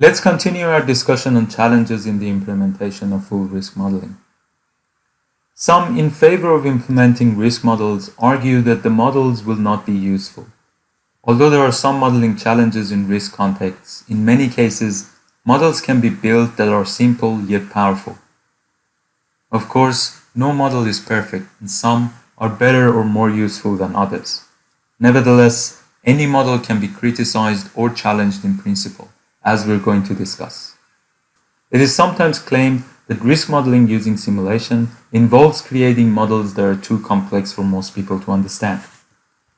Let's continue our discussion on challenges in the implementation of full risk modeling. Some in favor of implementing risk models argue that the models will not be useful. Although there are some modeling challenges in risk contexts, in many cases, models can be built that are simple yet powerful. Of course, no model is perfect, and some are better or more useful than others. Nevertheless, any model can be criticized or challenged in principle, as we're going to discuss. It is sometimes claimed that risk modeling using simulation involves creating models that are too complex for most people to understand.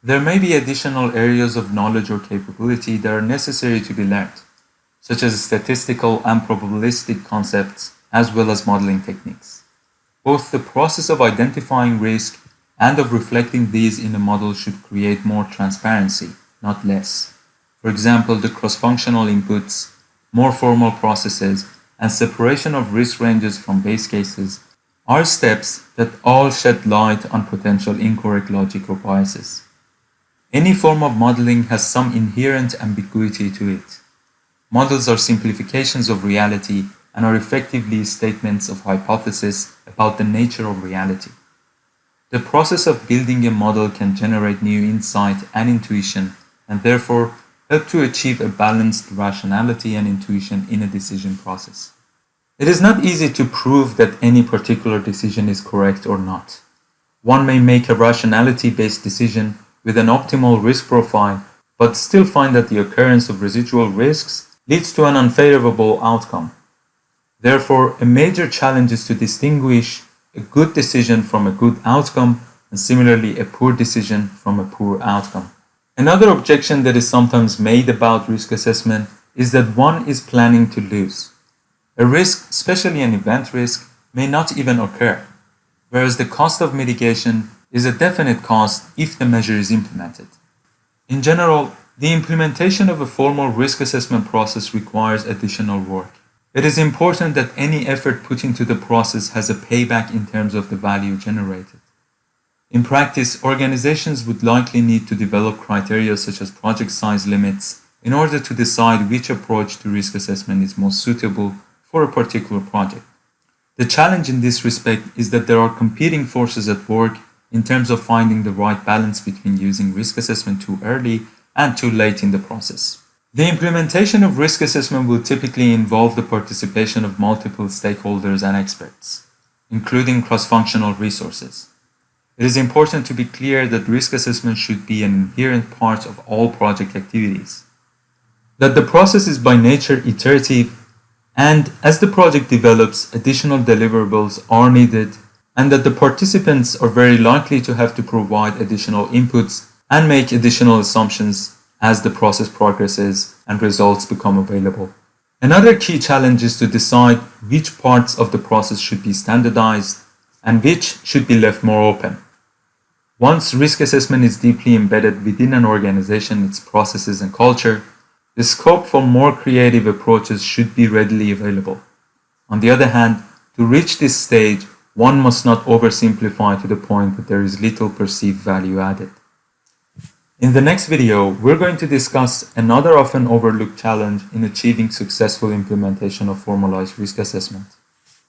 There may be additional areas of knowledge or capability that are necessary to be learned, such as statistical and probabilistic concepts, as well as modeling techniques. Both the process of identifying risk and of reflecting these in a model should create more transparency, not less. For example, the cross-functional inputs, more formal processes, and separation of risk ranges from base cases are steps that all shed light on potential incorrect logic or biases. Any form of modeling has some inherent ambiguity to it. Models are simplifications of reality and are effectively statements of hypothesis about the nature of reality. The process of building a model can generate new insight and intuition and therefore help to achieve a balanced rationality and intuition in a decision process. It is not easy to prove that any particular decision is correct or not. One may make a rationality-based decision with an optimal risk profile, but still find that the occurrence of residual risks leads to an unfavorable outcome. Therefore, a major challenge is to distinguish a good decision from a good outcome, and similarly a poor decision from a poor outcome. Another objection that is sometimes made about risk assessment is that one is planning to lose. A risk, especially an event risk, may not even occur, whereas the cost of mitigation is a definite cost if the measure is implemented. In general, the implementation of a formal risk assessment process requires additional work. It is important that any effort put into the process has a payback in terms of the value generated. In practice, organizations would likely need to develop criteria such as project size limits in order to decide which approach to risk assessment is most suitable for a particular project. The challenge in this respect is that there are competing forces at work in terms of finding the right balance between using risk assessment too early and too late in the process. The implementation of risk assessment will typically involve the participation of multiple stakeholders and experts, including cross-functional resources. It is important to be clear that risk assessment should be an inherent part of all project activities. That the process is by nature iterative and as the project develops, additional deliverables are needed and that the participants are very likely to have to provide additional inputs and make additional assumptions as the process progresses and results become available. Another key challenge is to decide which parts of the process should be standardized and which should be left more open. Once risk assessment is deeply embedded within an organization, its processes and culture, the scope for more creative approaches should be readily available. On the other hand, to reach this stage, one must not oversimplify to the point that there is little perceived value added. In the next video, we're going to discuss another often overlooked challenge in achieving successful implementation of formalized risk assessment.